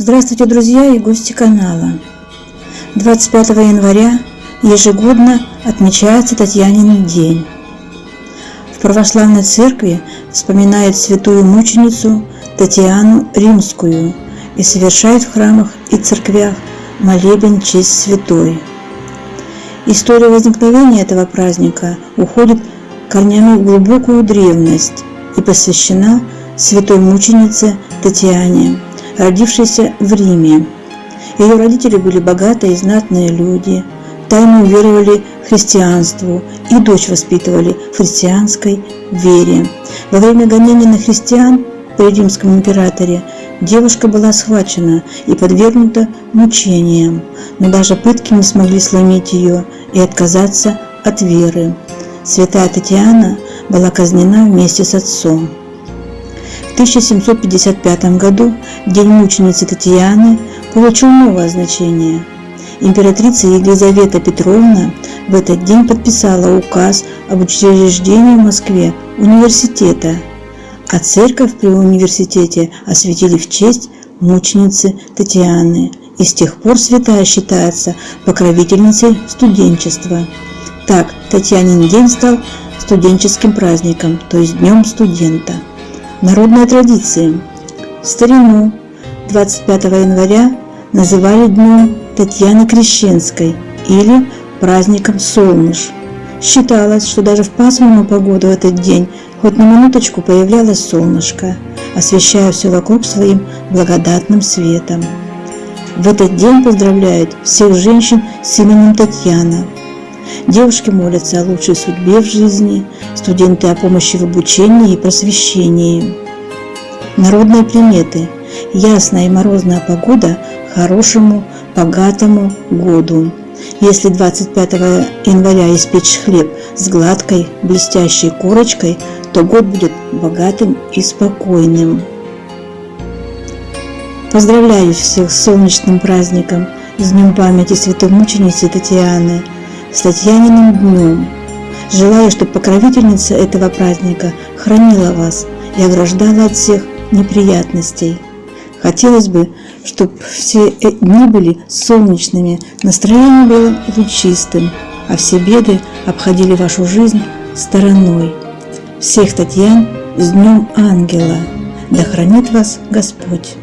Здравствуйте, друзья и гости канала. 25 января ежегодно отмечается Татьянин день. В православной церкви вспоминают святую мученицу Татьяну Римскую и совершают в храмах и церквях молебен честь святой. История возникновения этого праздника уходит корнями в глубокую древность и посвящена святой мученице Татьяне, родившейся в Риме. Ее родители были богатые и знатные люди, тайно уверовали в христианству и дочь воспитывали в христианской вере. Во время гонений на христиан при римском императоре девушка была схвачена и подвергнута мучениям, но даже пытки не смогли сломить ее и отказаться от веры. Святая Татьяна была казнена вместе с отцом. В 1755 году День мученицы Татьяны получил новое значение. Императрица Елизавета Петровна в этот день подписала указ об учреждении в Москве университета, а церковь при университете осветили в честь мученицы Татьяны, и с тех пор святая считается покровительницей студенчества. Так, Татьянин день стал студенческим праздником, то есть Днем студента. Народная традиция. Старину 25 января называли Днем Татьяны Крещенской или праздником Солныш. Считалось, что даже в пасмурную погоду в этот день хоть на минуточку появлялось солнышко, освещая все вокруг своим благодатным светом. В этот день поздравляют всех женщин с именем Татьяна. Девушки молятся о лучшей судьбе в жизни, студенты о помощи в обучении и просвещении. Народные приметы. Ясная и морозная погода хорошему, богатому году. Если 25 января испечь хлеб с гладкой, блестящей корочкой, то год будет богатым и спокойным. Поздравляю всех с солнечным праздником, с Днем памяти святой мученицы Татьяны, с Татьяниным днем. Желаю, чтобы покровительница этого праздника хранила вас и ограждала от всех неприятностей. Хотелось бы, чтобы все дни были солнечными, настроение было лучистым, а все беды обходили вашу жизнь стороной. Всех Татьян с Днем Ангела! Да хранит вас Господь!